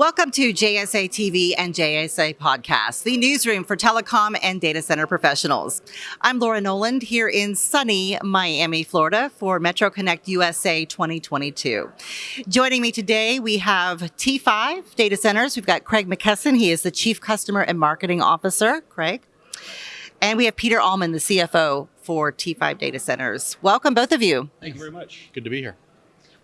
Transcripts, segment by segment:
Welcome to JSA TV and JSA Podcast, the newsroom for telecom and data center professionals. I'm Laura Noland here in sunny Miami, Florida for Metro Connect USA 2022. Joining me today, we have T5 Data Centers. We've got Craig McKesson. He is the Chief Customer and Marketing Officer. Craig. And we have Peter Allman, the CFO for T5 Data Centers. Welcome, both of you. Thank you very much. Good to be here.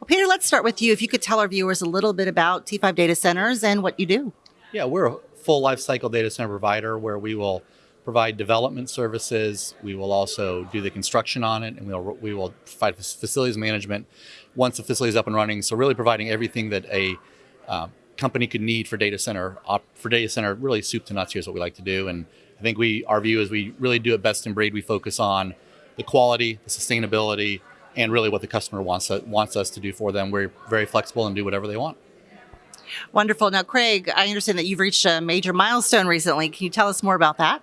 Well, Peter, let's start with you. If you could tell our viewers a little bit about T5 Data Centers and what you do. Yeah, we're a full lifecycle data center provider where we will provide development services. We will also do the construction on it, and we'll we will provide facilities management once the facility is up and running. So really providing everything that a uh, company could need for data center for data center really soup to nuts. Here's what we like to do, and I think we our view is we really do it best in breed. We focus on the quality, the sustainability, and really what the customer wants wants us to do for them. We're very flexible and do whatever they want. Wonderful. Now, Craig, I understand that you've reached a major milestone recently. Can you tell us more about that?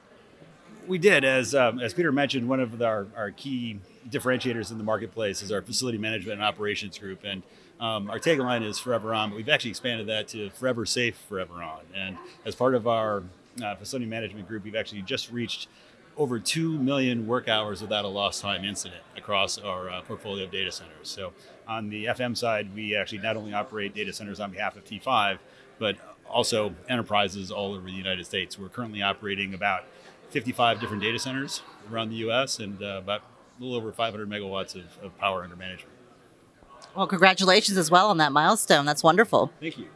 We did, as um, as Peter mentioned, one of our, our key differentiators in the marketplace is our facility management and operations group, and um, our tagline is "Forever On," but we've actually expanded that to "Forever Safe, Forever On." And as part of our uh, facility management group, we've actually just reached over 2 million work hours without a lost time incident across our uh, portfolio of data centers. So on the FM side, we actually not only operate data centers on behalf of T5, but also enterprises all over the United States. We're currently operating about 55 different data centers around the US and uh, about a little over 500 megawatts of, of power under management. Well, congratulations as well on that milestone. That's wonderful. Thank you.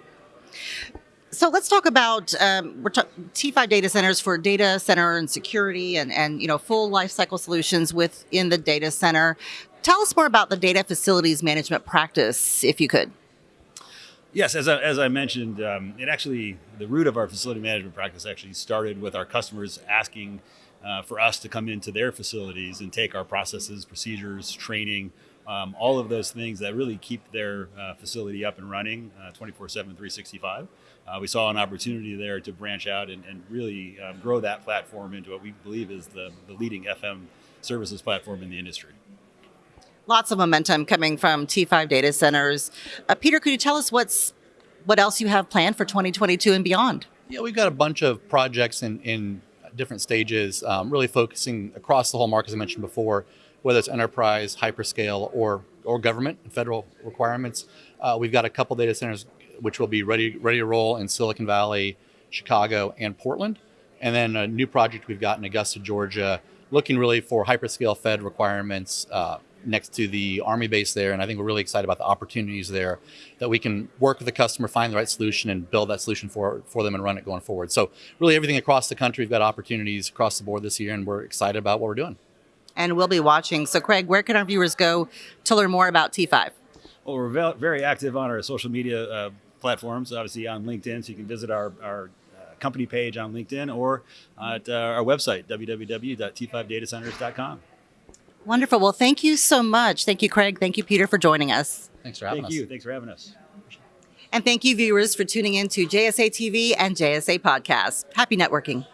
So let's talk about um, we're T5 data centers for data center and security and, and you know full lifecycle solutions within the data center. Tell us more about the data facilities management practice, if you could. Yes, as I, as I mentioned, um, it actually the root of our facility management practice actually started with our customers asking uh, for us to come into their facilities and take our processes, procedures, training, um, all of those things that really keep their uh, facility up and running uh, 24 7, 365. Uh, we saw an opportunity there to branch out and, and really um, grow that platform into what we believe is the, the leading FM services platform in the industry. Lots of momentum coming from T5 data centers. Uh, Peter, could you tell us what's what else you have planned for 2022 and beyond? Yeah, we've got a bunch of projects in, in different stages, um, really focusing across the whole market, as I mentioned before, whether it's enterprise, hyperscale, or or government federal requirements. Uh, we've got a couple data centers which will be ready ready to roll in Silicon Valley, Chicago, and Portland. And then a new project we've got in Augusta, Georgia, looking really for hyperscale Fed requirements uh, next to the Army base there. And I think we're really excited about the opportunities there that we can work with the customer, find the right solution, and build that solution for, for them and run it going forward. So, really, everything across the country, we've got opportunities across the board this year, and we're excited about what we're doing. And we'll be watching. So, Craig, where can our viewers go to learn more about T5? Well, we're very active on our social media uh, platforms, obviously on LinkedIn, so you can visit our, our uh, company page on LinkedIn or at uh, our website, www.t5datacenters.com. Wonderful. Well, thank you so much. Thank you, Craig. Thank you, Peter, for joining us. Thanks for having thank us. Thank you. Thanks for having us. And thank you, viewers, for tuning in to JSA TV and JSA Podcast. Happy networking.